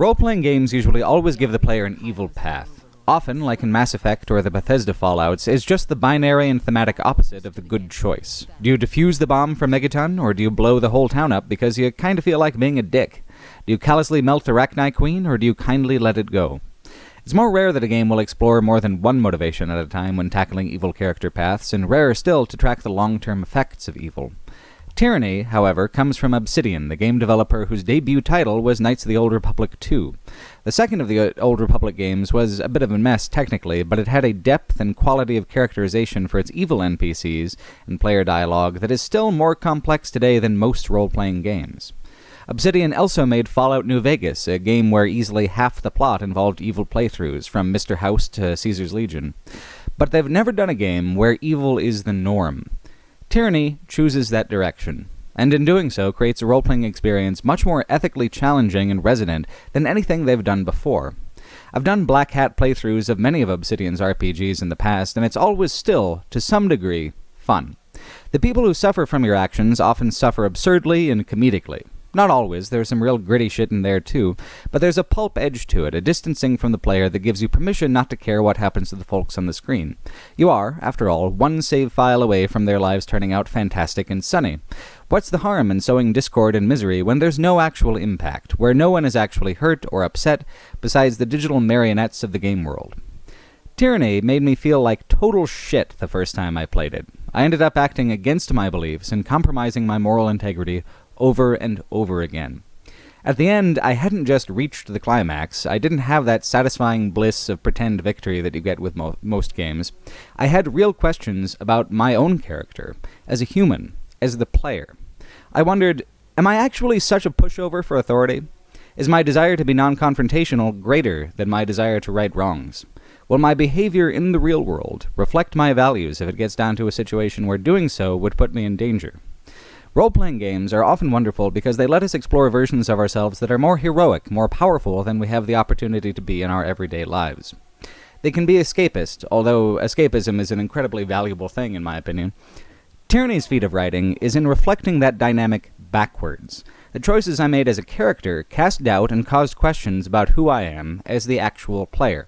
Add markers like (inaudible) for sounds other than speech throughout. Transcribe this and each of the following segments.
Role-playing games usually always give the player an evil path. Often, like in Mass Effect or the Bethesda Fallouts, is just the binary and thematic opposite of the good choice. Do you defuse the bomb for Megaton, or do you blow the whole town up because you kinda feel like being a dick? Do you callously melt Arachni Queen, or do you kindly let it go? It's more rare that a game will explore more than one motivation at a time when tackling evil character paths, and rarer still to track the long-term effects of evil. Tyranny, however, comes from Obsidian, the game developer whose debut title was Knights of the Old Republic 2. The second of the uh, Old Republic games was a bit of a mess technically, but it had a depth and quality of characterization for its evil NPCs and player dialogue that is still more complex today than most role-playing games. Obsidian also made Fallout New Vegas, a game where easily half the plot involved evil playthroughs, from Mr. House to Caesar's Legion. But they've never done a game where evil is the norm. Tyranny chooses that direction, and in doing so creates a role-playing experience much more ethically challenging and resonant than anything they've done before. I've done Black Hat playthroughs of many of Obsidian's RPGs in the past, and it's always still, to some degree, fun. The people who suffer from your actions often suffer absurdly and comedically. Not always, there's some real gritty shit in there too, but there's a pulp edge to it, a distancing from the player that gives you permission not to care what happens to the folks on the screen. You are, after all, one save file away from their lives turning out fantastic and sunny. What's the harm in sowing discord and misery when there's no actual impact, where no one is actually hurt or upset besides the digital marionettes of the game world? Tyranny made me feel like total shit the first time I played it. I ended up acting against my beliefs and compromising my moral integrity over and over again. At the end, I hadn't just reached the climax, I didn't have that satisfying bliss of pretend victory that you get with mo most games. I had real questions about my own character, as a human, as the player. I wondered, am I actually such a pushover for authority? Is my desire to be non-confrontational greater than my desire to right wrongs? Will my behavior in the real world reflect my values if it gets down to a situation where doing so would put me in danger? Role-playing games are often wonderful because they let us explore versions of ourselves that are more heroic, more powerful than we have the opportunity to be in our everyday lives. They can be escapist, although escapism is an incredibly valuable thing in my opinion. Tyranny's feat of writing is in reflecting that dynamic backwards. The choices I made as a character cast doubt and caused questions about who I am as the actual player.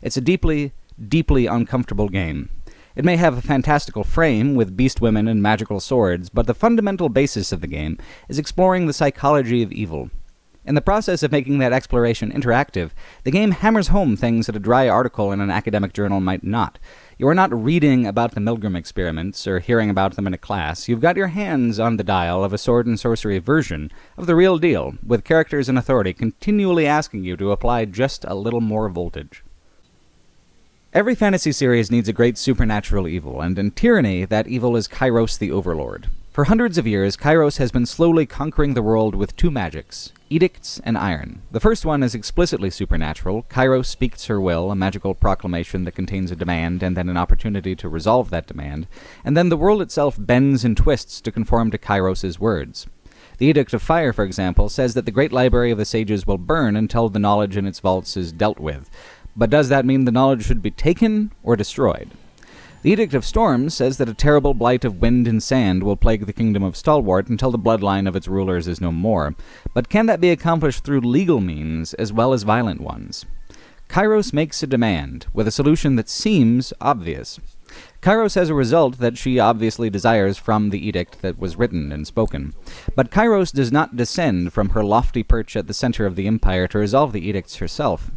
It's a deeply, deeply uncomfortable game, it may have a fantastical frame with beast women and magical swords, but the fundamental basis of the game is exploring the psychology of evil. In the process of making that exploration interactive, the game hammers home things that a dry article in an academic journal might not. You are not reading about the Milgram experiments or hearing about them in a class. You've got your hands on the dial of a sword and sorcery version of the real deal, with characters and authority continually asking you to apply just a little more voltage. Every fantasy series needs a great supernatural evil, and in Tyranny, that evil is Kairos the Overlord. For hundreds of years, Kairos has been slowly conquering the world with two magics, edicts and iron. The first one is explicitly supernatural. Kairos speaks her will, a magical proclamation that contains a demand and then an opportunity to resolve that demand, and then the world itself bends and twists to conform to Kairos's words. The Edict of Fire, for example, says that the great library of the sages will burn until the knowledge in its vaults is dealt with. But does that mean the knowledge should be taken or destroyed? The Edict of Storms says that a terrible blight of wind and sand will plague the kingdom of Stalwart until the bloodline of its rulers is no more. But can that be accomplished through legal means as well as violent ones? Kairos makes a demand, with a solution that seems obvious. Kairos has a result that she obviously desires from the edict that was written and spoken. But Kairos does not descend from her lofty perch at the center of the empire to resolve the edicts herself.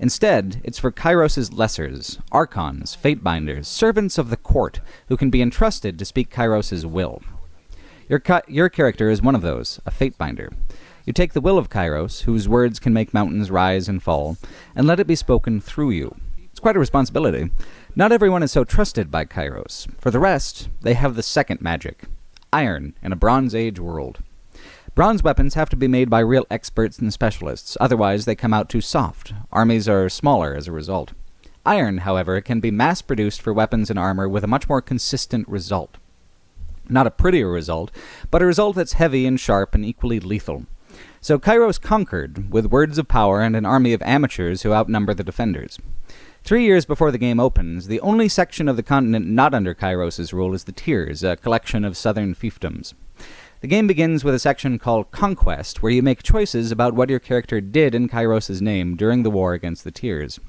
Instead, it's for Kairos' lessers, archons, fatebinders, servants of the court, who can be entrusted to speak Kairos' will. Your, your character is one of those, a fatebinder. You take the will of Kairos, whose words can make mountains rise and fall, and let it be spoken through you. It's quite a responsibility. Not everyone is so trusted by Kairos. For the rest, they have the second magic, iron in a Bronze Age world. Bronze weapons have to be made by real experts and specialists, otherwise they come out too soft. Armies are smaller as a result. Iron, however, can be mass-produced for weapons and armor with a much more consistent result. Not a prettier result, but a result that's heavy and sharp and equally lethal. So Kairos conquered, with words of power and an army of amateurs who outnumber the defenders. Three years before the game opens, the only section of the continent not under Kairos' rule is the Tiers, a collection of southern fiefdoms. The game begins with a section called Conquest, where you make choices about what your character did in Kairos' name during the war against the Tiers.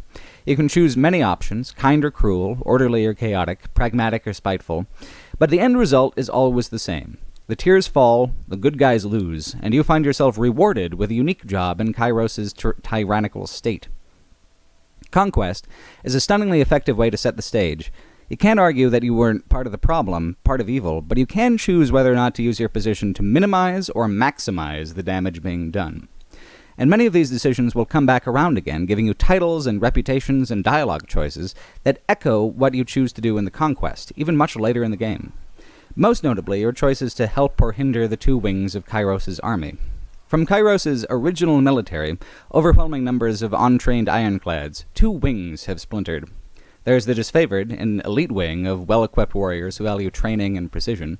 You can choose many options kind or cruel, orderly or chaotic, pragmatic or spiteful, but the end result is always the same. The Tiers fall, the good guys lose, and you find yourself rewarded with a unique job in Kairos' tyrannical state. Conquest is a stunningly effective way to set the stage, you can't argue that you weren't part of the problem, part of evil, but you can choose whether or not to use your position to minimize or maximize the damage being done. And many of these decisions will come back around again, giving you titles and reputations and dialogue choices that echo what you choose to do in the conquest, even much later in the game. Most notably, your choices to help or hinder the two wings of Kairos' army. From Kairos' original military, overwhelming numbers of untrained ironclads, two wings have splintered, there's the disfavored, an elite wing of well equipped warriors who value training and precision.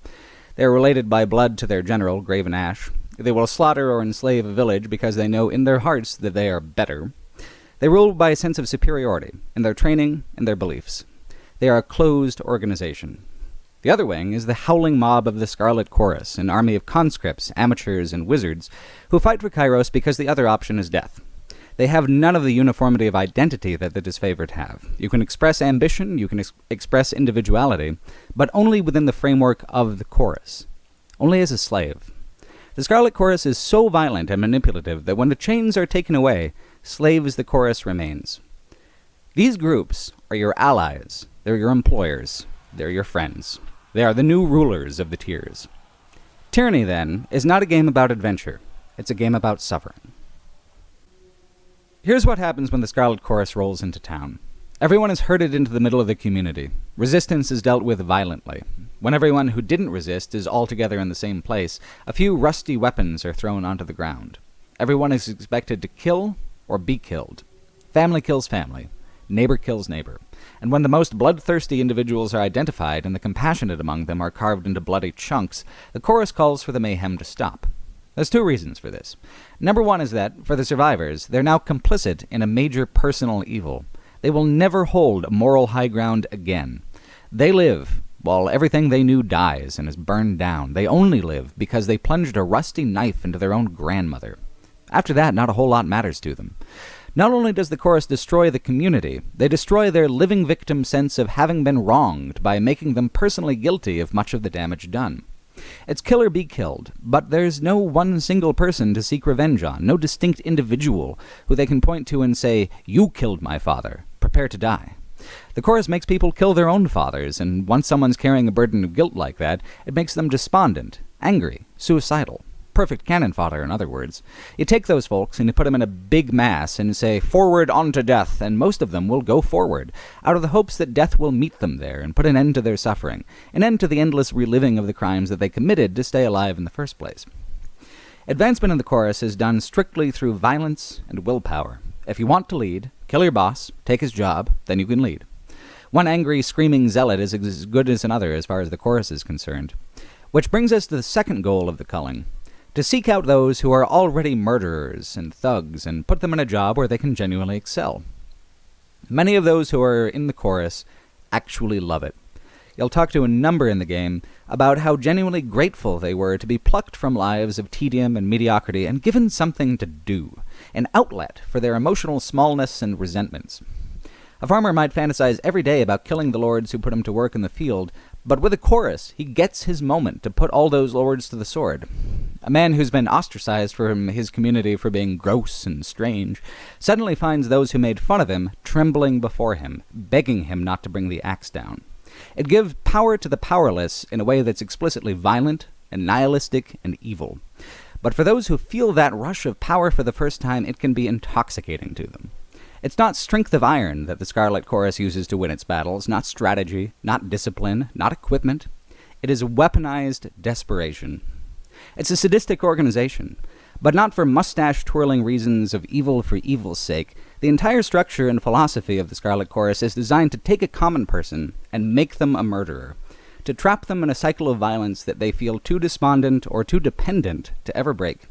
They are related by blood to their general, Graven Ash. They will slaughter or enslave a village because they know in their hearts that they are better. They rule by a sense of superiority, in their training and their beliefs. They are a closed organization. The other wing is the howling mob of the Scarlet Chorus, an army of conscripts, amateurs, and wizards, who fight for Kairos because the other option is death. They have none of the uniformity of identity that the disfavored have. You can express ambition, you can ex- express individuality, but only within the framework of the chorus, only as a slave. The Scarlet Chorus is so violent and manipulative that when the chains are taken away, slave as the chorus remains. These groups are your allies, they're your employers, they're your friends. They are the new rulers of the Tiers. Tyranny, then, is not a game about adventure, it's a game about suffering. Here's what happens when the Scarlet Chorus rolls into town. Everyone is herded into the middle of the community. Resistance is dealt with violently. When everyone who didn't resist is all together in the same place, a few rusty weapons are thrown onto the ground. Everyone is expected to kill or be killed. Family kills family. Neighbor kills neighbor. And when the most bloodthirsty individuals are identified and the compassionate among them are carved into bloody chunks, the chorus calls for the mayhem to stop. There's two reasons for this. Number one is that, for the survivors, they're now complicit in a major personal evil. They will never hold a moral high ground again. They live while everything they knew dies and is burned down. They only live because they plunged a rusty knife into their own grandmother. After that, not a whole lot matters to them. Not only does the chorus destroy the community, they destroy their living victim sense of having been wronged by making them personally guilty of much of the damage done. It's kill or be killed, but there's no one single person to seek revenge on, no distinct individual who they can point to and say, You killed my father. Prepare to die. The chorus makes people kill their own fathers, and once someone's carrying a burden of guilt like that, it makes them despondent, angry, suicidal perfect cannon fodder, in other words. You take those folks and you put them in a big mass and say, Forward on to death, and most of them will go forward, out of the hopes that death will meet them there and put an end to their suffering, an end to the endless reliving of the crimes that they committed to stay alive in the first place. Advancement in the chorus is done strictly through violence and willpower. If you want to lead, kill your boss, take his job, then you can lead. One angry, screaming zealot is as good as another as far as the chorus is concerned. Which brings us to the second goal of the culling to seek out those who are already murderers and thugs and put them in a job where they can genuinely excel. Many of those who are in the chorus actually love it. You'll talk to a number in the game about how genuinely grateful they were to be plucked from lives of tedium and mediocrity and given something to do, an outlet for their emotional smallness and resentments. A farmer might fantasize every day about killing the lords who put him to work in the field, but with a chorus, he gets his moment to put all those lords to the sword. A man who's been ostracized from his community for being gross and strange suddenly finds those who made fun of him trembling before him, begging him not to bring the axe down. It gives power to the powerless in a way that's explicitly violent and nihilistic and evil. But for those who feel that rush of power for the first time, it can be intoxicating to them. It's not strength of iron that the Scarlet Chorus uses to win its battles, not strategy, not discipline, not equipment. It is weaponized desperation. It's a sadistic organization, but not for mustache twirling reasons of evil for evil's sake. The entire structure and philosophy of the Scarlet Chorus is designed to take a common person and make them a murderer, to trap them in a cycle of violence that they feel too despondent or too dependent to ever break.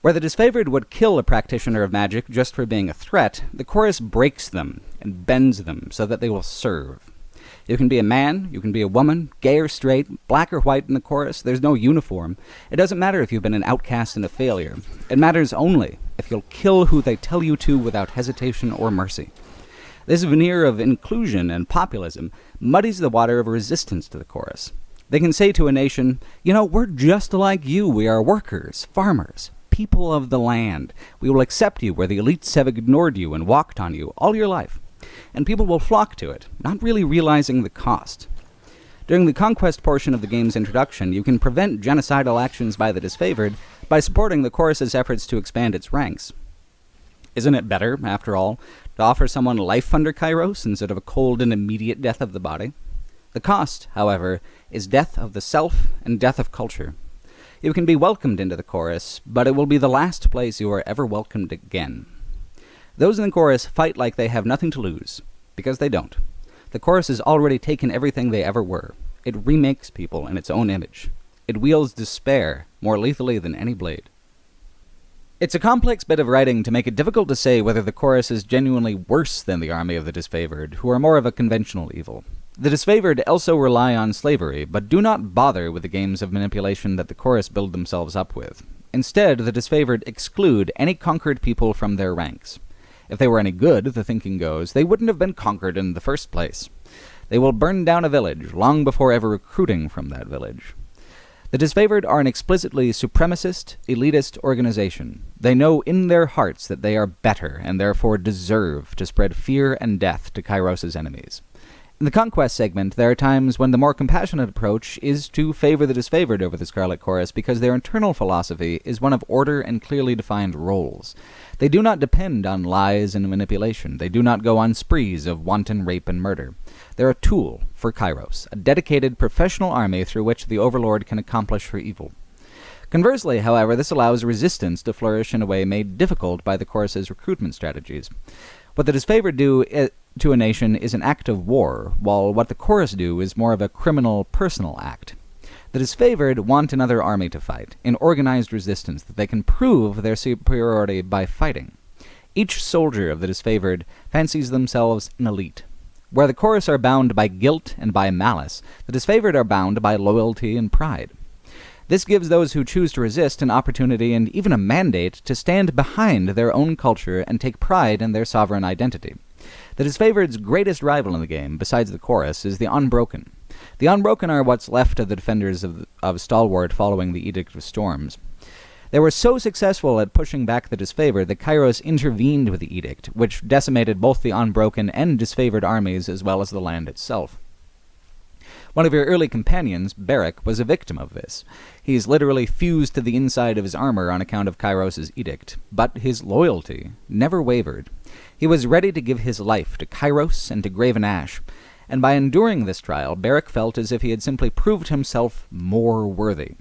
Where the disfavored would kill a practitioner of magic just for being a threat, the chorus breaks them and bends them so that they will serve. You can be a man, you can be a woman, gay or straight, black or white in the chorus, there's no uniform. It doesn't matter if you've been an outcast and a failure. It matters only if you'll kill who they tell you to without hesitation or mercy. This veneer of inclusion and populism muddies the water of resistance to the chorus. They can say to a nation, you know, we're just like you. We are workers, farmers, people of the land. We will accept you where the elites have ignored you and walked on you all your life. And people will flock to it, not really realizing the cost. During the conquest portion of the game's introduction, you can prevent genocidal actions by the disfavored by supporting the chorus's efforts to expand its ranks. Isn't it better, after all, to offer someone life under Kairos instead of a cold and immediate death of the body? The cost, however, is death of the self and death of culture. You can be welcomed into the chorus, but it will be the last place you are ever welcomed again. Those in the chorus fight like they have nothing to lose, because they don't. The chorus has already taken everything they ever were. It remakes people in its own image. It wields despair more lethally than any blade. It's a complex bit of writing to make it difficult to say whether the chorus is genuinely worse than the army of the disfavored, who are more of a conventional evil. The disfavored also rely on slavery, but do not bother with the games of manipulation that the chorus build themselves up with. Instead, the disfavored exclude any conquered people from their ranks. If they were any good, the thinking goes, they wouldn't have been conquered in the first place. They will burn down a village long before ever recruiting from that village. The disfavored are an explicitly supremacist, elitist organization. They know in their hearts that they are better and therefore deserve to spread fear and death to Kairos' enemies. In the Conquest segment, there are times when the more compassionate approach is to favor the disfavored over the Scarlet Chorus because their internal philosophy is one of order and clearly defined roles. They do not depend on lies and manipulation. They do not go on sprees of wanton rape and murder. They're a tool for Kairos, a dedicated professional army through which the Overlord can accomplish her evil. Conversely, however, this allows resistance to flourish in a way made difficult by the Chorus's recruitment strategies. What the disfavored do eh, to a nation is an act of war, while what the chorus do is more of a criminal personal act. The disfavored want another army to fight, in organized resistance that they can prove their superiority by fighting. Each soldier of the disfavored fancies themselves an elite. Where the chorus are bound by guilt and by malice, the disfavored are bound by loyalty and pride. This gives those who choose to resist an opportunity and even a mandate to stand behind their own culture and take pride in their sovereign identity. The disfavored's greatest rival in the game, besides the chorus, is the Unbroken. The Unbroken are what's left of the defenders of, of Stalwart following the Edict of Storms. They were so successful at pushing back the disfavored that Kairos intervened with the edict, which decimated both the unbroken and disfavored armies as well as the land itself. One of your early companions, Barik, was a victim of this. He is literally fused to the inside of his armor on account of Kairos' edict, but his loyalty never wavered. He was ready to give his life to Kairos and to Graven Ash, and by enduring this trial, Barik felt as if he had simply proved himself more worthy.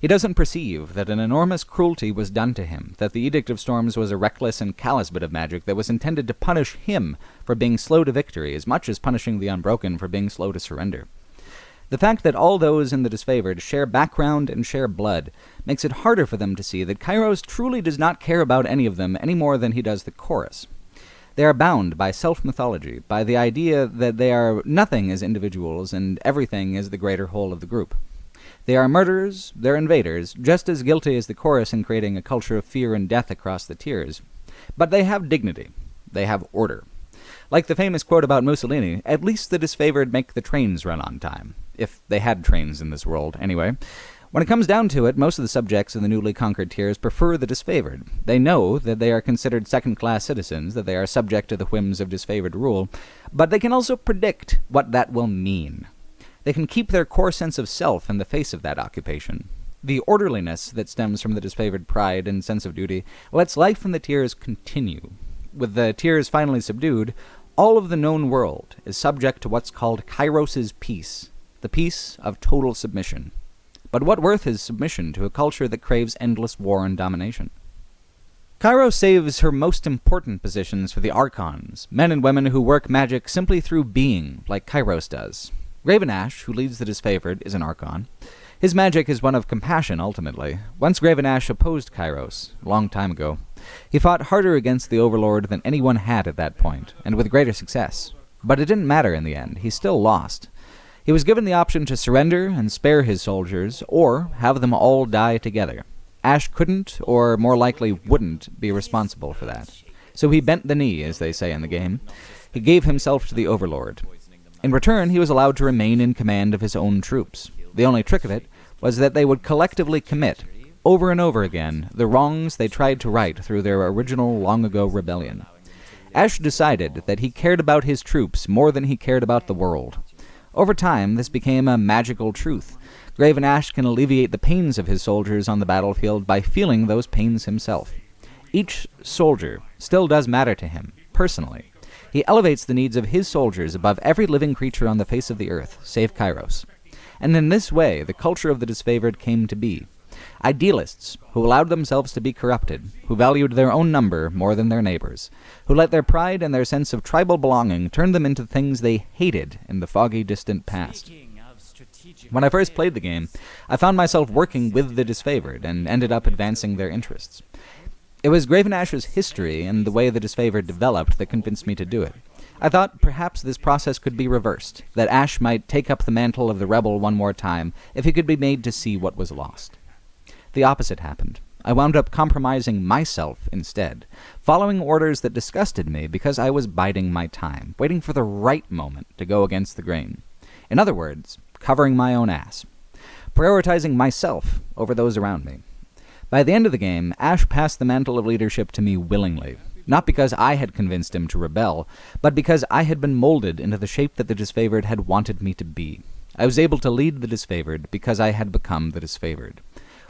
He doesn't perceive that an enormous cruelty was done to him, that the Edict of Storms was a reckless and callous bit of magic that was intended to punish him for being slow to victory as much as punishing the Unbroken for being slow to surrender. The fact that all those in the disfavored share background and share blood makes it harder for them to see that Kairos truly does not care about any of them any more than he does the chorus. They are bound by self-mythology, by the idea that they are nothing as individuals and everything as the greater whole of the group. They are murderers, they're invaders, just as guilty as the chorus in creating a culture of fear and death across the tiers. But they have dignity. They have order. Like the famous quote about Mussolini, at least the disfavored make the trains run on time. If they had trains in this world, anyway. When it comes down to it, most of the subjects in the newly conquered tiers prefer the disfavored. They know that they are considered second-class citizens, that they are subject to the whims of disfavored rule, but they can also predict what that will mean. They can keep their core sense of self in the face of that occupation. The orderliness that stems from the disfavored pride and sense of duty lets life in the tiers continue. With the tiers finally subdued, all of the known world is subject to what's called Kairos' peace, the peace of total submission. But what worth is submission to a culture that craves endless war and domination? Kairos saves her most important positions for the Archons, men and women who work magic simply through being, like Kairos does. Graven Ash, who leads the disfavored, is an Archon. His magic is one of compassion, ultimately. Once Graven Ash opposed Kairos, a long time ago. He fought harder against the Overlord than anyone had at that point, and with greater success. But it didn't matter in the end. He still lost. He was given the option to surrender and spare his soldiers, or have them all die together. Ash couldn't, or more likely wouldn't, be responsible for that. So he bent the knee, as they say in the game. He gave himself to the Overlord. In return, he was allowed to remain in command of his own troops. The only trick of it was that they would collectively commit, over and over again, the wrongs they tried to right through their original long ago rebellion. Ash decided that he cared about his troops more than he cared about the world. Over time, this became a magical truth. Graven Ash can alleviate the pains of his soldiers on the battlefield by feeling those pains himself. Each soldier still does matter to him, personally. He elevates the needs of his soldiers above every living creature on the face of the earth, save Kairos. And in this way, the culture of the disfavored came to be. Idealists, who allowed themselves to be corrupted, who valued their own number more than their neighbors, who let their pride and their sense of tribal belonging turn them into things they hated in the foggy, distant past. When I first played the game, I found myself working with the disfavored and ended up advancing their interests. It was Graven Ash's history and the way the disfavored developed that convinced me to do it. I thought perhaps this process could be reversed, that Ash might take up the mantle of the rebel one more time if he could be made to see what was lost. The opposite happened. I wound up compromising myself instead, following orders that disgusted me because I was biding my time, waiting for the right moment to go against the grain. In other words, covering my own ass. Prioritizing myself over those around me. By the end of the game, Ash passed the mantle of leadership to me willingly, not because I had convinced him to rebel, but because I had been molded into the shape that the disfavored had wanted me to be. I was able to lead the disfavored because I had become the disfavored.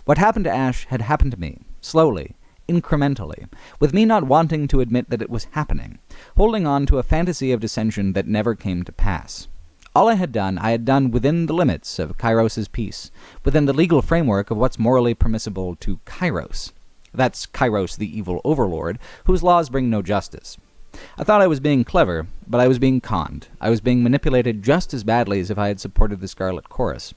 What happened to Ash had happened to me, slowly, incrementally, with me not wanting to admit that it was happening, holding on to a fantasy of dissension that never came to pass. All I had done, I had done within the limits of Kairos's peace, within the legal framework of what's morally permissible to Kairos. That's Kairos, the evil overlord, whose laws bring no justice. I thought I was being clever, but I was being conned. I was being manipulated just as badly as if I had supported the Scarlet Chorus.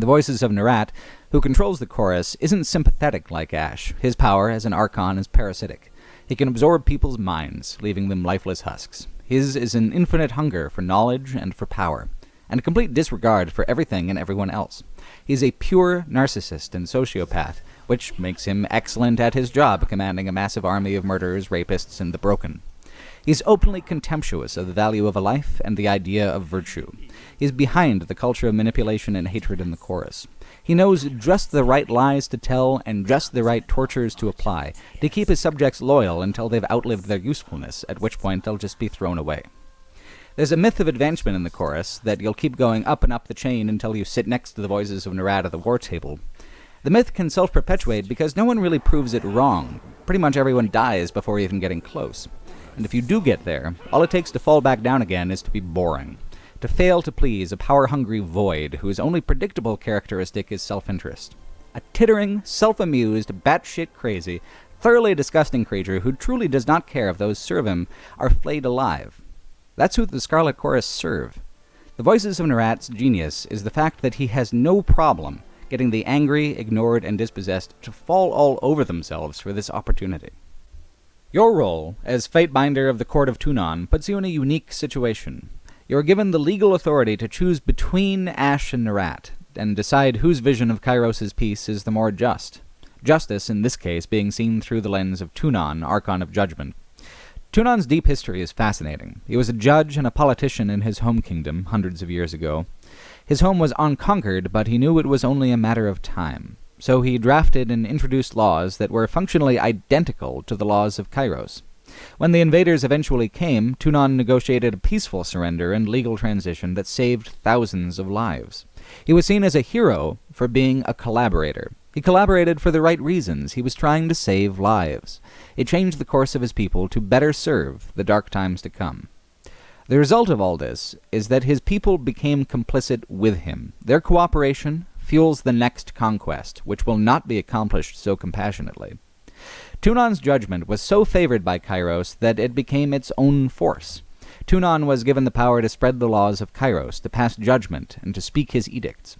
The voices of Nerat, who controls the chorus, isn't sympathetic like Ash. His power as an Archon is parasitic. He can absorb people's minds, leaving them lifeless husks. His is an infinite hunger for knowledge and for power, and a complete disregard for everything and everyone else. He is a pure narcissist and sociopath, which makes him excellent at his job commanding a massive army of murderers, rapists, and the broken. He is openly contemptuous of the value of a life and the idea of virtue. Is behind the culture of manipulation and hatred in the chorus. He knows just the right lies to tell and just the right tortures to apply, to keep his subjects loyal until they've outlived their usefulness, at which point they'll just be thrown away. There's a myth of advancement in the chorus, that you'll keep going up and up the chain until you sit next to the voices of Nerat at the war table. The myth can self-perpetuate because no one really proves it wrong. Pretty much everyone dies before even getting close. And if you do get there, all it takes to fall back down again is to be boring to fail to please a power-hungry void whose only predictable characteristic is self-interest. A tittering, self-amused, batshit crazy, thoroughly disgusting creature who truly does not care if those serve him are flayed alive. That's who the Scarlet Chorus serve. The Voices of Nerat's genius is the fact that he has no problem getting the angry, ignored, and dispossessed to fall all over themselves for this opportunity. Your role as Fatebinder of the Court of Tunon puts you in a unique situation. You are given the legal authority to choose between Ash and Nerat, and decide whose vision of Kairos' peace is the more just. Justice, in this case, being seen through the lens of Tunon, Archon of Judgment. Tunon's deep history is fascinating. He was a judge and a politician in his home kingdom, hundreds of years ago. His home was unconquered, but he knew it was only a matter of time. So he drafted and introduced laws that were functionally identical to the laws of Kairos. When the invaders eventually came, Tunon negotiated a peaceful surrender and legal transition that saved thousands of lives. He was seen as a hero for being a collaborator. He collaborated for the right reasons. He was trying to save lives. It changed the course of his people to better serve the dark times to come. The result of all this is that his people became complicit with him. Their cooperation fuels the next conquest, which will not be accomplished so compassionately. Tunon's judgment was so favored by Kairos that it became its own force. Tunon was given the power to spread the laws of Kairos, to pass judgment, and to speak his edicts.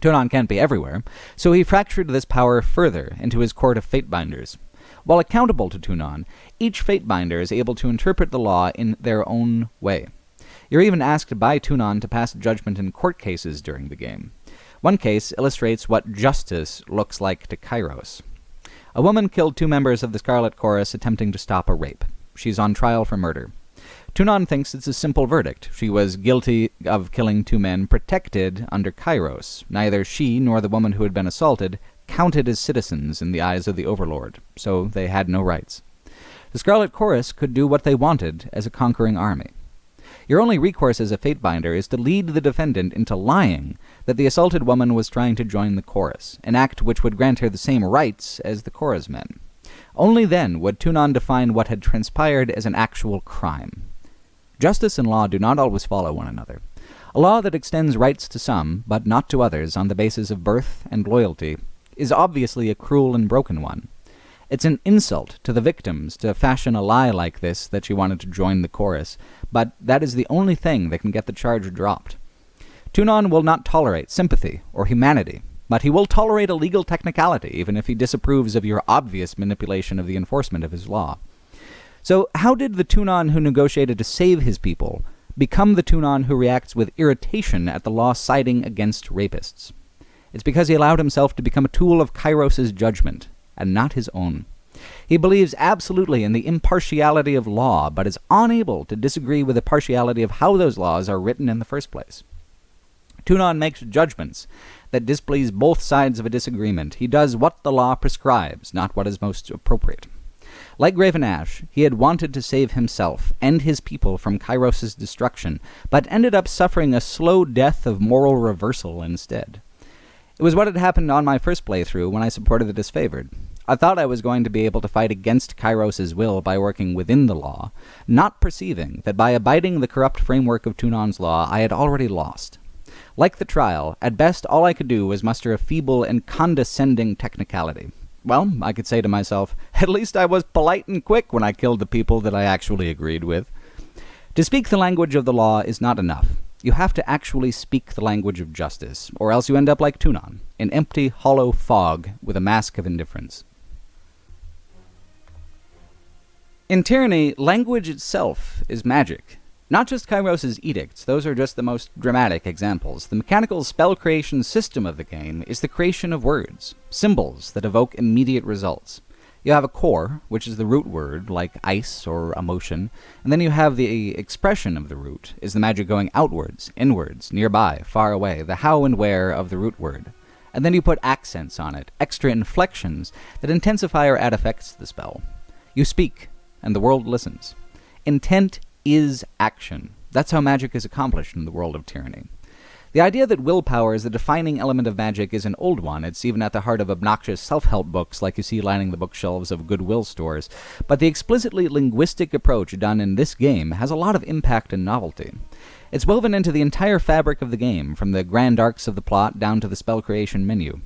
Tunon can't be everywhere, so he fractured this power further into his court of Fatebinders. While accountable to Tunon, each Fatebinder is able to interpret the law in their own way. You're even asked by Tunon to pass judgment in court cases during the game. One case illustrates what justice looks like to Kairos. A woman killed two members of the Scarlet Chorus attempting to stop a rape. She's on trial for murder. Tunon thinks it's a simple verdict. She was guilty of killing two men protected under Kairos. Neither she nor the woman who had been assaulted counted as citizens in the eyes of the Overlord, so they had no rights. The Scarlet Chorus could do what they wanted as a conquering army. Your only recourse as a Fatebinder is to lead the defendant into lying that the assaulted woman was trying to join the chorus, an act which would grant her the same rights as the chorus men. Only then would Tunon define what had transpired as an actual crime. Justice and law do not always follow one another. A law that extends rights to some, but not to others, on the basis of birth and loyalty, is obviously a cruel and broken one. It's an insult to the victims to fashion a lie like this that she wanted to join the chorus, but that is the only thing that can get the charge dropped. Tunon will not tolerate sympathy or humanity, but he will tolerate a legal technicality even if he disapproves of your obvious manipulation of the enforcement of his law. So how did the Tunon who negotiated to save his people become the Tunon who reacts with irritation at the law siding against rapists? It's because he allowed himself to become a tool of Kairos' judgment, and not his own. He believes absolutely in the impartiality of law, but is unable to disagree with the partiality of how those laws are written in the first place. Tunon makes judgments that displease both sides of a disagreement. He does what the law prescribes, not what is most appropriate. Like Graven Ash, he had wanted to save himself and his people from Kairos' destruction, but ended up suffering a slow death of moral reversal instead. It was what had happened on my first playthrough when I supported the disfavored. I thought I was going to be able to fight against Kairos' will by working within the law, not perceiving that by abiding the corrupt framework of Tunon's law I had already lost. Like the trial, at best all I could do was muster a feeble and condescending technicality. Well, I could say to myself, at least I was polite and quick when I killed the people that I actually agreed with. To speak the language of the law is not enough. You have to actually speak the language of justice, or else you end up like Tunon, an empty, hollow fog with a mask of indifference. In Tyranny, language itself is magic. Not just Kairos' edicts, those are just the most dramatic examples. The mechanical spell creation system of the game is the creation of words, symbols that evoke immediate results. You have a core, which is the root word, like ice or emotion, and then you have the expression of the root, is the magic going outwards, inwards, nearby, far away, the how and where of the root word. And then you put accents on it, extra inflections that intensify or add effects to the spell. You speak, and the world listens. Intent is action. That's how magic is accomplished in the world of tyranny. The idea that willpower is the defining element of magic is an old one. It's even at the heart of obnoxious self-help books like you see lining the bookshelves of Goodwill stores. But the explicitly linguistic approach done in this game has a lot of impact and novelty. It's woven into the entire fabric of the game, from the grand arcs of the plot down to the spell creation menu.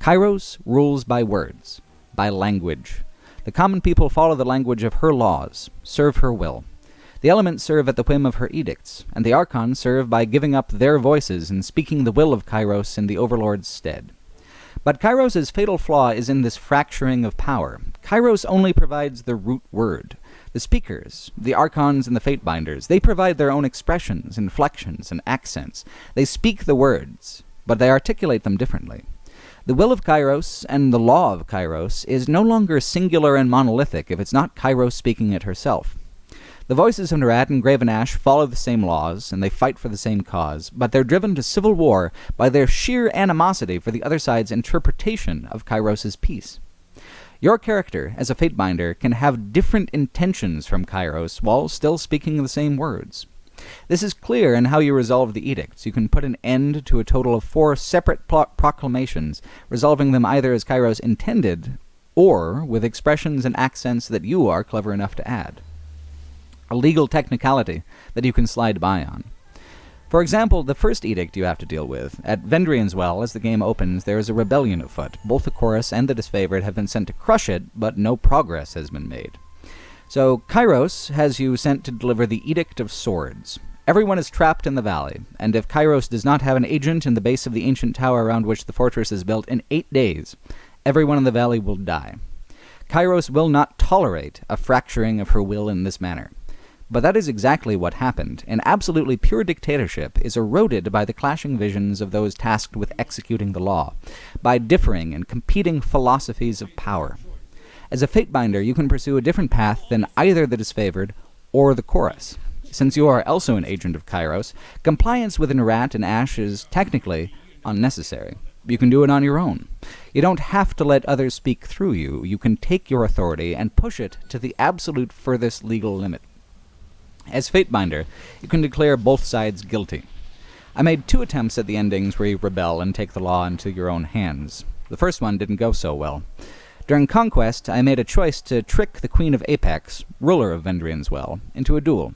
Kairos rules by words, by language. The common people follow the language of her laws, serve her will. The elements serve at the whim of her edicts, and the Archons serve by giving up their voices and speaking the will of Kairos in the Overlord's stead. But Kairos' fatal flaw is in this fracturing of power. Kairos only provides the root word. The speakers, the Archons and the Fatebinders, they provide their own expressions, inflections, and accents. They speak the words, but they articulate them differently. The will of Kairos and the law of Kairos is no longer singular and monolithic if it's not Kairos speaking it herself. The voices of Nerat and Graven Ash follow the same laws, and they fight for the same cause, but they're driven to civil war by their sheer animosity for the other side's interpretation of Kairos' peace. Your character, as a Fatebinder, can have different intentions from Kairos while still speaking the same words. This is clear in how you resolve the edicts. You can put an end to a total of four separate proclamations, resolving them either as Kairos intended, or with expressions and accents that you are clever enough to add a legal technicality that you can slide by on. For example, the first edict you have to deal with. At Vendrien's Well, as the game opens, there is a rebellion afoot. Both the chorus and the disfavored have been sent to crush it, but no progress has been made. So, Kairos has you sent to deliver the Edict of Swords. Everyone is trapped in the valley, and if Kairos does not have an agent in the base of the ancient tower around which the fortress is built in eight days, everyone in the valley will die. Kairos will not tolerate a fracturing of her will in this manner. But that is exactly what happened. An absolutely pure dictatorship is eroded by the clashing visions of those tasked with executing the law, by differing and competing philosophies of power. As a fatebinder, you can pursue a different path than either the disfavored or the chorus. Since you are also an agent of Kairos, compliance with Nerat and Ash is technically unnecessary. You can do it on your own. You don't have to let others speak through you. You can take your authority and push it to the absolute furthest legal limit. As Fatebinder, you can declare both sides guilty. I made two attempts at the endings where you rebel and take the law into your own hands. The first one didn't go so well. During Conquest, I made a choice to trick the Queen of Apex, ruler of Vendrien's Well, into a duel.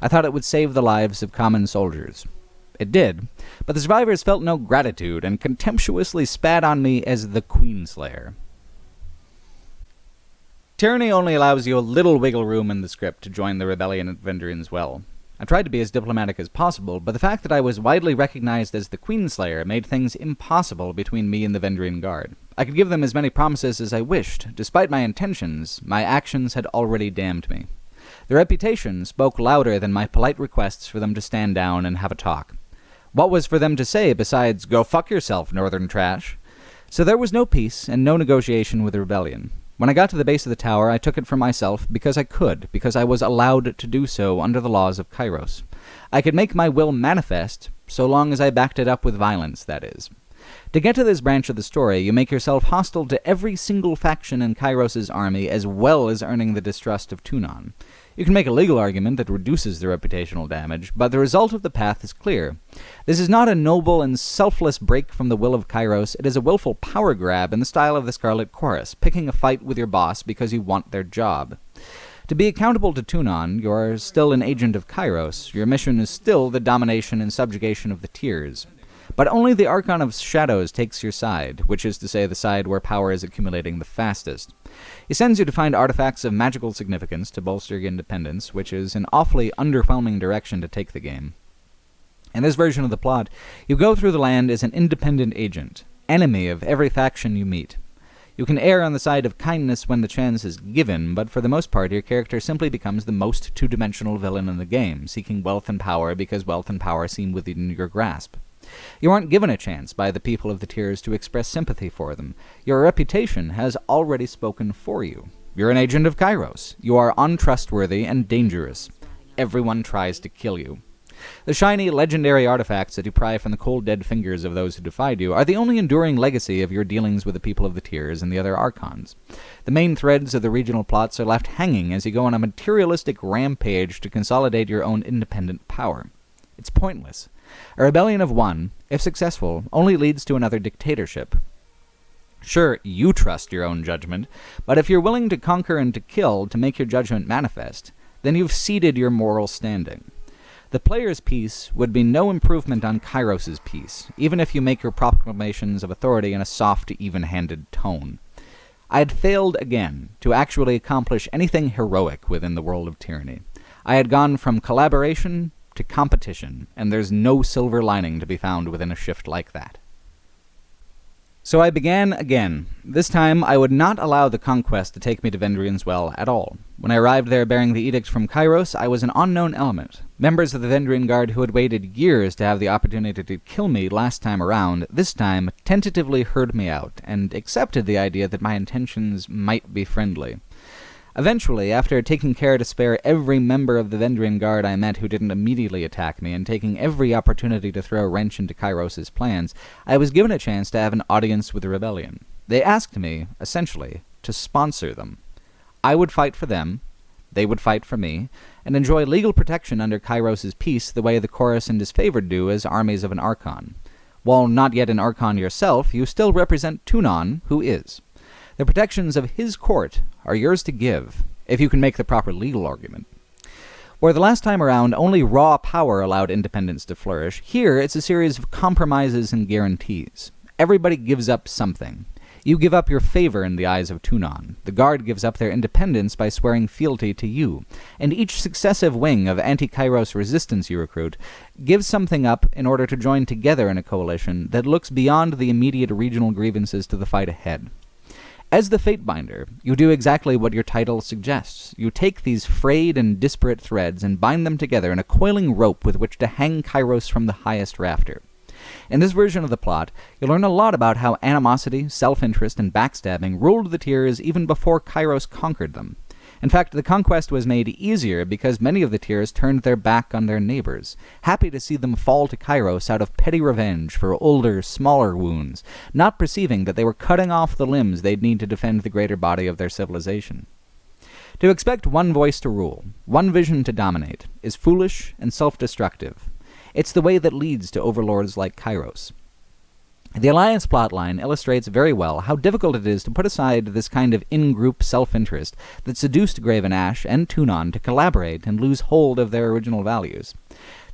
I thought it would save the lives of common soldiers. It did, but the survivors felt no gratitude and contemptuously spat on me as the Queenslayer. Tyranny only allows you a little wiggle room in the script to join the rebellion at Vendrien's Well. I tried to be as diplomatic as possible, but the fact that I was widely recognized as the Queenslayer made things impossible between me and the Vendrien Guard. I could give them as many promises as I wished. Despite my intentions, my actions had already damned me. The reputation spoke louder than my polite requests for them to stand down and have a talk. What was for them to say besides, go fuck yourself, northern trash? So there was no peace and no negotiation with the rebellion. When I got to the base of the tower, I took it for myself because I could, because I was allowed to do so under the laws of Kairos. I could make my will manifest, so long as I backed it up with violence, that is. To get to this branch of the story, you make yourself hostile to every single faction in Kairos' army, as well as earning the distrust of Tunon. You can make a legal argument that reduces the reputational damage, but the result of the path is clear. This is not a noble and selfless break from the will of Kairos, it is a willful power grab in the style of the Scarlet Chorus, picking a fight with your boss because you want their job. To be accountable to Tunon, you are still an agent of Kairos. Your mission is still the domination and subjugation of the Tiers. But only the Archon of Shadows takes your side, which is to say the side where power is accumulating the fastest. He sends you to find artifacts of magical significance to bolster your independence, which is an awfully underwhelming direction to take the game. In this version of the plot, you go through the land as an independent agent, enemy of every faction you meet. You can err on the side of kindness when the chance is given, but for the most part your character simply becomes the most two-dimensional villain in the game, seeking wealth and power because wealth and power seem within your grasp. You aren't given a chance by the people of the Tiers to express sympathy for them. Your reputation has already spoken for you. You're an agent of Kairos. You are untrustworthy and dangerous. Everyone tries to kill you. The shiny, legendary artifacts that you pry from the cold, dead fingers of those who defied you are the only enduring legacy of your dealings with the people of the Tiers and the other Archons. The main threads of the regional plots are left hanging as you go on a materialistic rampage to consolidate your own independent power. It's pointless. A rebellion of one, if successful, only leads to another dictatorship. Sure, you trust your own judgment, but if you're willing to conquer and to kill to make your judgment manifest, then you've ceded your moral standing. The player's peace would be no improvement on Kairos' peace, even if you make your proclamations of authority in a soft, even-handed tone. I had failed again to actually accomplish anything heroic within the world of tyranny. I had gone from collaboration to competition, and there's no silver lining to be found within a shift like that. So I began again. This time I would not allow the conquest to take me to Vendrien's Well at all. When I arrived there bearing the edict from Kairos, I was an unknown element. Members of the Vendrien Guard who had waited years to have the opportunity to kill me last time around, this time tentatively heard me out, and accepted the idea that my intentions might be friendly. Eventually, after taking care to spare every member of the Vendrien Guard I met who didn't immediately attack me, and taking every opportunity to throw a wrench into Kairos' plans, I was given a chance to have an audience with the rebellion. They asked me, essentially, to sponsor them. I would fight for them, they would fight for me, and enjoy legal protection under Kairos' peace the way the Chorus and Disfavored do as armies of an Archon. While not yet an Archon yourself, you still represent Tunon, who is. The protections of his court are yours to give, if you can make the proper legal argument. Where the last time around only raw power allowed independence to flourish, here it's a series of compromises and guarantees. Everybody gives up something. You give up your favor in the eyes of Tunon. The Guard gives up their independence by swearing fealty to you. And each successive wing of anti-Kairos resistance you recruit gives something up in order to join together in a coalition that looks beyond the immediate regional grievances to the fight ahead. As the Fatebinder, you do exactly what your title suggests. You take these frayed and disparate threads and bind them together in a coiling rope with which to hang Kairos from the highest rafter. In this version of the plot, you learn a lot about how animosity, self-interest, and backstabbing ruled the Tiers even before Kairos conquered them. In fact, the conquest was made easier because many of the Tiers turned their back on their neighbors, happy to see them fall to Kairos out of petty revenge for older, smaller wounds, not perceiving that they were cutting off the limbs they'd need to defend the greater body of their civilization. To expect one voice to rule, one vision to dominate, is foolish and self-destructive. It's the way that leads to overlords like Kairos. The Alliance plotline illustrates very well how difficult it is to put aside this kind of in-group self-interest that seduced Graven Ash and Tunon to collaborate and lose hold of their original values.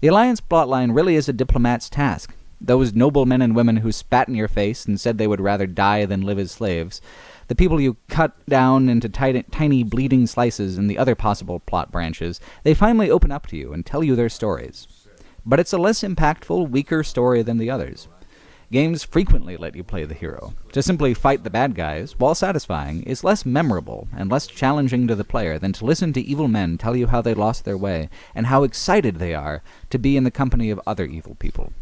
The Alliance plotline really is a diplomat's task. Those noble men and women who spat in your face and said they would rather die than live as slaves, the people you cut down into tiny, tiny bleeding slices in the other possible plot branches, they finally open up to you and tell you their stories. But it's a less impactful, weaker story than the others. Games frequently let you play the hero. To simply fight the bad guys, while satisfying, is less memorable and less challenging to the player than to listen to evil men tell you how they lost their way, and how excited they are to be in the company of other evil people.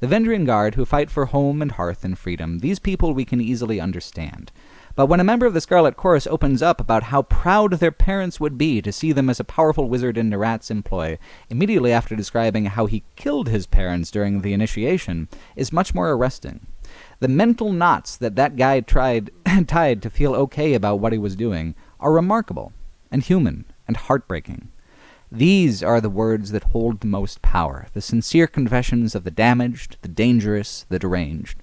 The Vendrien Guard, who fight for home and hearth and freedom, these people we can easily understand. But when a member of the Scarlet Chorus opens up about how proud their parents would be to see them as a powerful wizard in Nerat's employ, immediately after describing how he killed his parents during the initiation, is much more arresting. The mental knots that that guy tried (coughs) tied to feel okay about what he was doing are remarkable, and human, and heartbreaking. These are the words that hold the most power, the sincere confessions of the damaged, the dangerous, the deranged.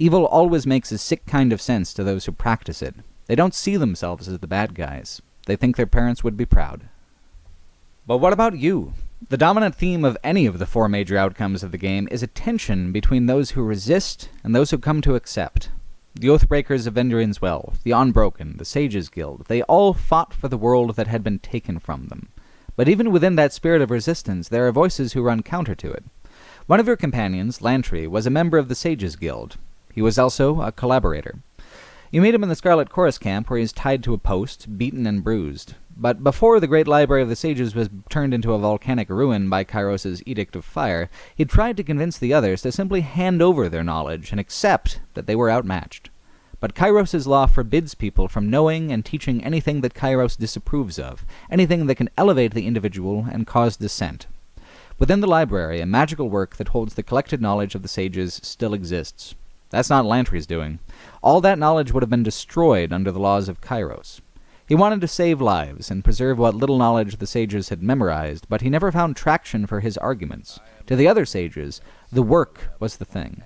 Evil always makes a sick kind of sense to those who practice it. They don't see themselves as the bad guys. They think their parents would be proud. But what about you? The dominant theme of any of the four major outcomes of the game is a tension between those who resist and those who come to accept. The Oathbreakers of Vendrien's Well, the Unbroken, the Sages Guild, they all fought for the world that had been taken from them. But even within that spirit of resistance, there are voices who run counter to it. One of your companions, Lantry, was a member of the Sages Guild, he was also a collaborator. You meet him in the Scarlet Chorus camp, where he is tied to a post, beaten and bruised. But before the great library of the sages was turned into a volcanic ruin by Kairos' Edict of Fire, he tried to convince the others to simply hand over their knowledge and accept that they were outmatched. But Kairos' law forbids people from knowing and teaching anything that Kairos disapproves of, anything that can elevate the individual and cause dissent. Within the library, a magical work that holds the collected knowledge of the sages still exists. That's not Lantry's doing. All that knowledge would have been destroyed under the laws of Kairos. He wanted to save lives and preserve what little knowledge the sages had memorized, but he never found traction for his arguments. To the other sages, the work was the thing.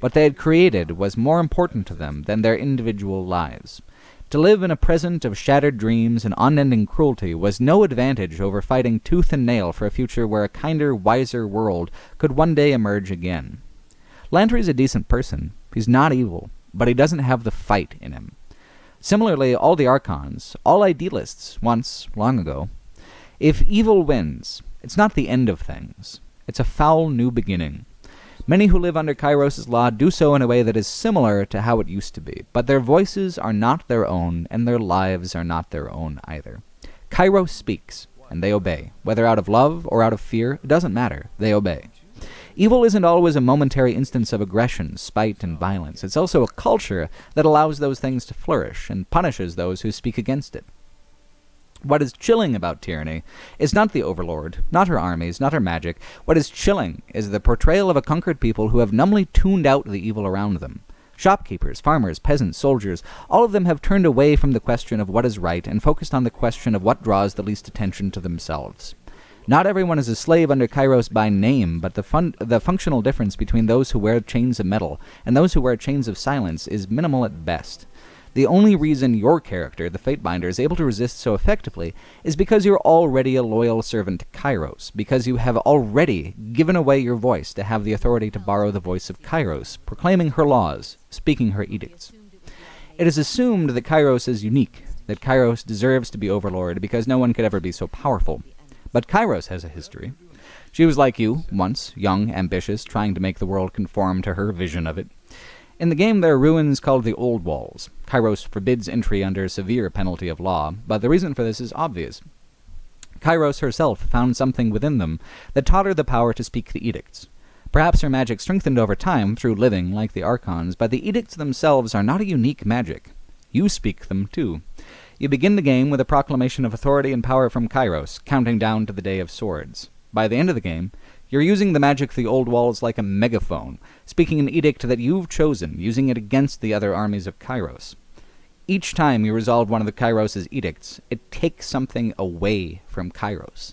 What they had created was more important to them than their individual lives. To live in a present of shattered dreams and unending cruelty was no advantage over fighting tooth and nail for a future where a kinder, wiser world could one day emerge again. Lantry's a decent person, He's not evil, but he doesn't have the fight in him. Similarly, all the Archons, all idealists, once, long ago. If evil wins, it's not the end of things. It's a foul new beginning. Many who live under Kairos' law do so in a way that is similar to how it used to be, but their voices are not their own, and their lives are not their own either. Kairos speaks, and they obey. Whether out of love or out of fear, it doesn't matter. They obey. Evil isn't always a momentary instance of aggression, spite, and violence. It's also a culture that allows those things to flourish and punishes those who speak against it. What is chilling about tyranny is not the overlord, not her armies, not her magic. What is chilling is the portrayal of a conquered people who have numbly tuned out the evil around them. Shopkeepers, farmers, peasants, soldiers, all of them have turned away from the question of what is right and focused on the question of what draws the least attention to themselves. Not everyone is a slave under Kairos by name, but the, fun the functional difference between those who wear chains of metal and those who wear chains of silence is minimal at best. The only reason your character, the Fatebinder, is able to resist so effectively is because you're already a loyal servant to Kairos, because you have already given away your voice to have the authority to borrow the voice of Kairos, proclaiming her laws, speaking her edicts. It is assumed that Kairos is unique, that Kairos deserves to be overlord because no one could ever be so powerful. But Kairos has a history. She was like you, once, young, ambitious, trying to make the world conform to her vision of it. In the game, there are ruins called the Old Walls. Kairos forbids entry under severe penalty of law, but the reason for this is obvious. Kairos herself found something within them that taught her the power to speak the edicts. Perhaps her magic strengthened over time through living like the Archons, but the edicts themselves are not a unique magic. You speak them too. You begin the game with a proclamation of authority and power from Kairos, counting down to the Day of Swords. By the end of the game, you're using the magic of the old walls like a megaphone, speaking an edict that you've chosen, using it against the other armies of Kairos. Each time you resolve one of the Kairos' edicts, it takes something away from Kairos.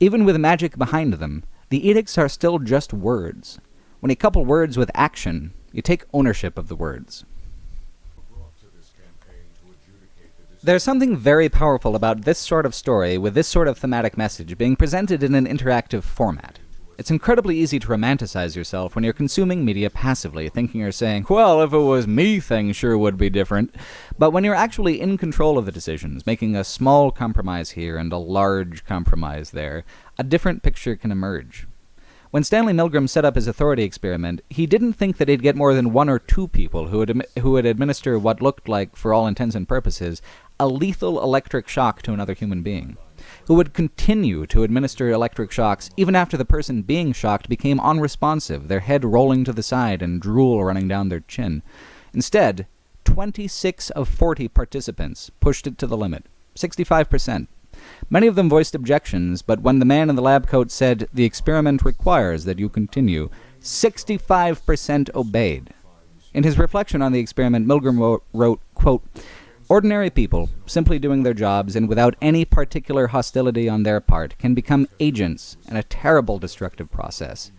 Even with magic behind them, the edicts are still just words. When you couple words with action, you take ownership of the words. There's something very powerful about this sort of story with this sort of thematic message being presented in an interactive format. It's incredibly easy to romanticize yourself when you're consuming media passively, thinking or saying, well, if it was me, things sure would be different. But when you're actually in control of the decisions, making a small compromise here and a large compromise there, a different picture can emerge. When Stanley Milgram set up his authority experiment, he didn't think that he'd get more than one or two people who would, who would administer what looked like, for all intents and purposes, a lethal electric shock to another human being who would continue to administer electric shocks even after the person being shocked became unresponsive, their head rolling to the side and drool running down their chin. Instead, 26 of 40 participants pushed it to the limit 65%. Many of them voiced objections, but when the man in the lab coat said, The experiment requires that you continue, 65% obeyed. In his reflection on the experiment, Milgram wrote, quote, Ordinary people, simply doing their jobs and without any particular hostility on their part, can become agents in a terrible destructive process.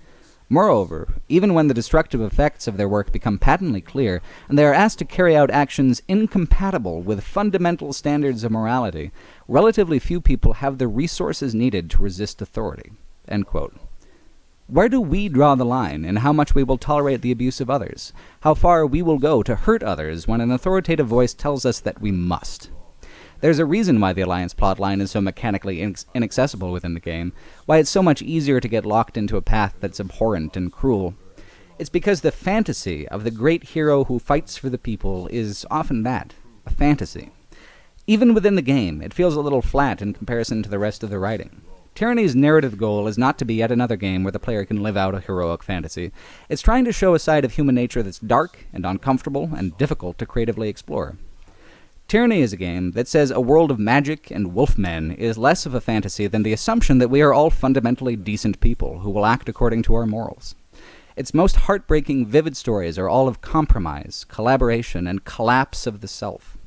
Moreover, even when the destructive effects of their work become patently clear, and they are asked to carry out actions incompatible with fundamental standards of morality, relatively few people have the resources needed to resist authority. Where do we draw the line in how much we will tolerate the abuse of others? How far we will go to hurt others when an authoritative voice tells us that we must? There's a reason why the Alliance plotline is so mechanically inaccessible within the game, why it's so much easier to get locked into a path that's abhorrent and cruel. It's because the fantasy of the great hero who fights for the people is often that a fantasy. Even within the game, it feels a little flat in comparison to the rest of the writing. Tyranny's narrative goal is not to be yet another game where the player can live out a heroic fantasy. It's trying to show a side of human nature that's dark and uncomfortable and difficult to creatively explore. Tyranny is a game that says a world of magic and wolfmen is less of a fantasy than the assumption that we are all fundamentally decent people who will act according to our morals. Its most heartbreaking, vivid stories are all of compromise, collaboration, and collapse of the self.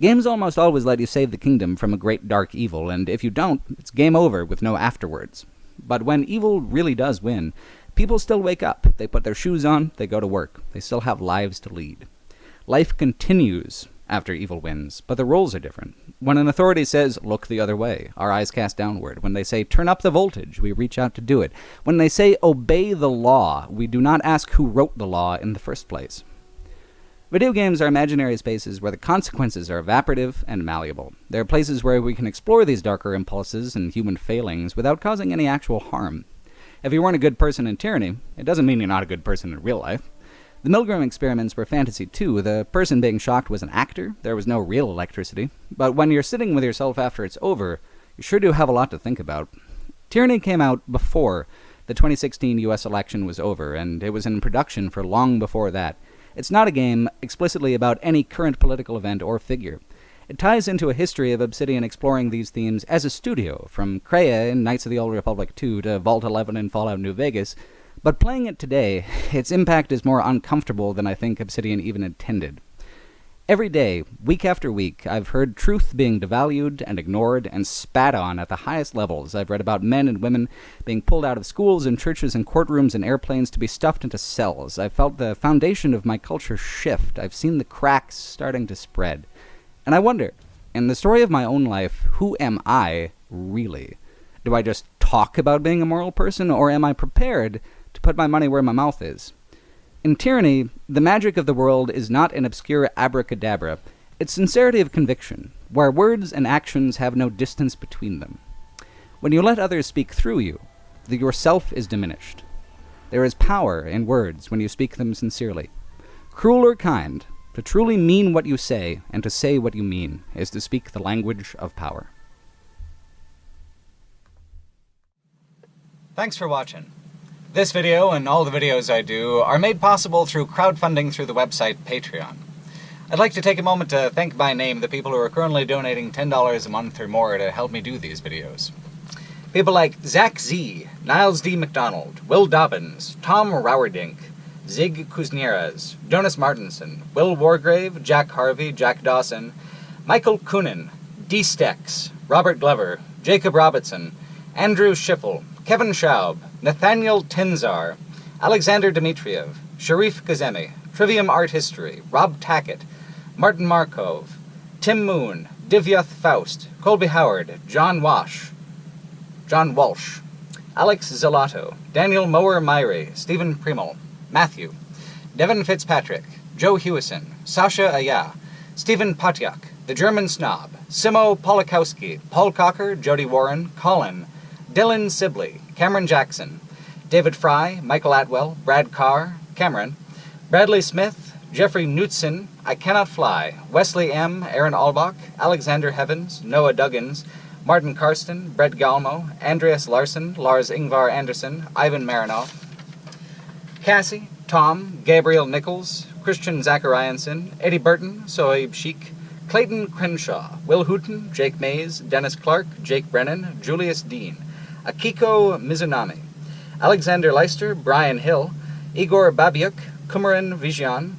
Games almost always let you save the kingdom from a great dark evil, and if you don't, it's game over with no afterwards. But when evil really does win, people still wake up. They put their shoes on, they go to work. They still have lives to lead. Life continues after evil wins, but the roles are different. When an authority says, look the other way, our eyes cast downward. When they say, turn up the voltage, we reach out to do it. When they say, obey the law, we do not ask who wrote the law in the first place. Video games are imaginary spaces where the consequences are evaporative and malleable. They are places where we can explore these darker impulses and human failings without causing any actual harm. If you weren't a good person in Tyranny, it doesn't mean you're not a good person in real life. The Milgram experiments were fantasy too. The person being shocked was an actor, there was no real electricity. But when you're sitting with yourself after it's over, you sure do have a lot to think about. Tyranny came out before the 2016 US election was over, and it was in production for long before that. It's not a game explicitly about any current political event or figure. It ties into a history of Obsidian exploring these themes as a studio, from Kreia in Knights of the Old Republic 2 to Vault 11 in Fallout New Vegas, but playing it today, (laughs) its impact is more uncomfortable than I think Obsidian even intended. Every day, week after week, I've heard truth being devalued and ignored and spat on at the highest levels. I've read about men and women being pulled out of schools and churches and courtrooms and airplanes to be stuffed into cells. I've felt the foundation of my culture shift. I've seen the cracks starting to spread. And I wonder, in the story of my own life, who am I really? Do I just talk about being a moral person, or am I prepared to put my money where my mouth is? In tyranny, the magic of the world is not an obscure abracadabra, it's sincerity of conviction, where words and actions have no distance between them. When you let others speak through you, the yourself is diminished. There is power in words when you speak them sincerely. Cruel or kind, to truly mean what you say and to say what you mean is to speak the language of power. Thanks for watching. This video and all the videos I do are made possible through crowdfunding through the website Patreon. I'd like to take a moment to thank by name the people who are currently donating $10 a month or more to help me do these videos. People like Zach Z, Niles D. McDonald, Will Dobbins, Tom Rowerdink, Zig Kuznieras, Jonas Martinson, Will Wargrave, Jack Harvey, Jack Dawson, Michael Coonan, D. Stex, Robert Glover, Jacob Robertson, Andrew Schiffel, Kevin Schaub, Nathaniel Tenzar, Alexander Dmitriev, Sharif Kazemi, Trivium Art History, Rob Tackett, Martin Markov, Tim Moon, Divyath Faust, Colby Howard, John Wash, John Walsh, Alex Zelato, Daniel Mower Myrie, Stephen Primel, Matthew, Devin Fitzpatrick, Joe Hewison, Sasha Aya, Stephen Patyak, The German Snob, Simo Polakowski, Paul Cocker, Jody Warren, Colin, Dylan Sibley, Cameron Jackson, David Fry, Michael Atwell, Brad Carr, Cameron, Bradley Smith, Jeffrey Knutson, I Cannot Fly, Wesley M., Aaron Albach, Alexander Heavens, Noah Duggins, Martin Karsten, Brett Galmo, Andreas Larson, Lars Ingvar Anderson, Ivan Marinoff, Cassie, Tom, Gabriel Nichols, Christian Zacharianson, Eddie Burton, Sohaib Sheik, Clayton Crenshaw, Will Hooten, Jake Mays, Dennis Clark, Jake Brennan, Julius Dean, Akiko Mizunami, Alexander Leister, Brian Hill, Igor Babiuk, Kumaran Vijan,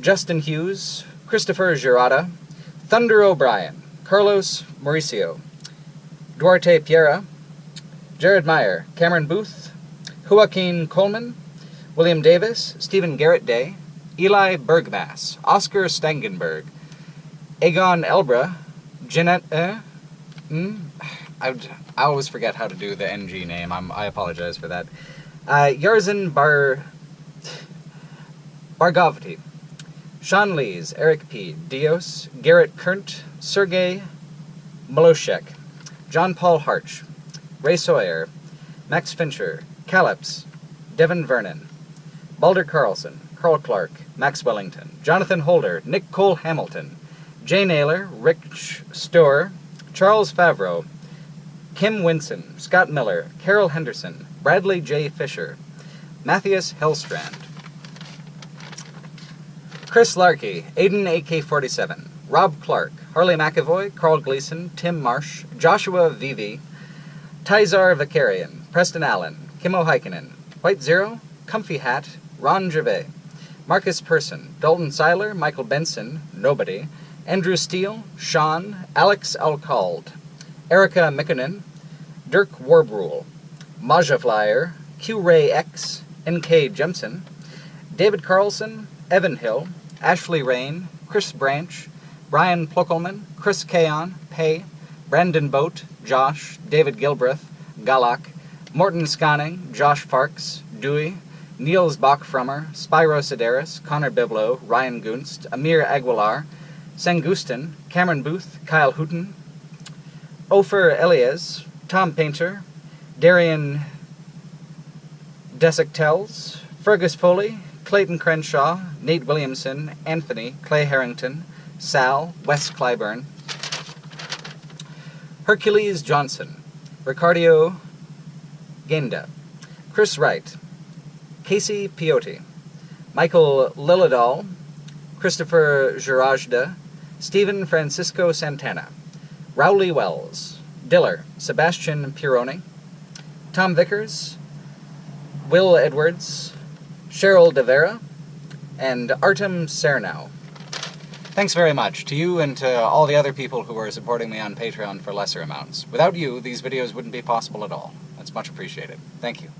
Justin Hughes, Christopher Girada, Thunder O'Brien, Carlos Mauricio, Duarte Piera, Jared Meyer, Cameron Booth, Joaquin Coleman, William Davis, Stephen Garrett Day, Eli Bergmass, Oscar Stangenberg, Egon Elbra, Jeanette, uh, mm, I, I always forget how to do the NG name, I'm, I apologize for that. Uh, Yarzin Bar, Bargovity, Sean Lees, Eric P., Dios, Garrett Kurnt, Sergey Maloshek, John Paul Harch, Ray Sawyer, Max Fincher, Calyps, Devin Vernon, Balder Carlson, Carl Clark, Max Wellington, Jonathan Holder, Nick Cole Hamilton, Jay Naylor, Rich Storer, Charles Favreau, Kim Winson, Scott Miller, Carol Henderson, Bradley J. Fisher, Matthias Hellstrand, Chris Larkey, Aiden AK-47, Rob Clark, Harley McAvoy, Carl Gleason, Tim Marsh, Joshua Vivi, Tizar Vicarian, Preston Allen, Kimmo Heikkinen, White Zero, Comfy Hat, Ron Gervais, Marcus Person, Dalton Seiler, Michael Benson, Nobody, Andrew Steele, Sean, Alex Alcald, Erica Mikkonen, Dirk Warbrule, Maja Flyer, Q Ray X, NK Jemson, David Carlson, Evan Hill, Ashley Rain, Chris Branch, Brian Plockelman, Chris Kaon, Pay, Brandon Boat, Josh, David Gilbreth, Galak, Morton Scanning, Josh Farks, Dewey, Niels Bachfrummer, Spyro Sedaris, Connor Biblo, Ryan Gunst, Amir Aguilar, Sangustin, Cameron Booth, Kyle Hooten, Ofer Elias, Tom Painter, Darian Desectels, Fergus Foley, Clayton Crenshaw, Nate Williamson, Anthony, Clay Harrington, Sal, Wes Clyburn, Hercules Johnson, Ricardio Genda, Chris Wright, Casey Piotti, Michael Lilladall, Christopher Girajda, Stephen Francisco Santana, Rowley Wells, Diller, Sebastian Pironi, Tom Vickers, Will Edwards, Cheryl De Vera, and Artem Cernow. Thanks very much to you and to all the other people who are supporting me on Patreon for lesser amounts. Without you, these videos wouldn't be possible at all. That's much appreciated. Thank you.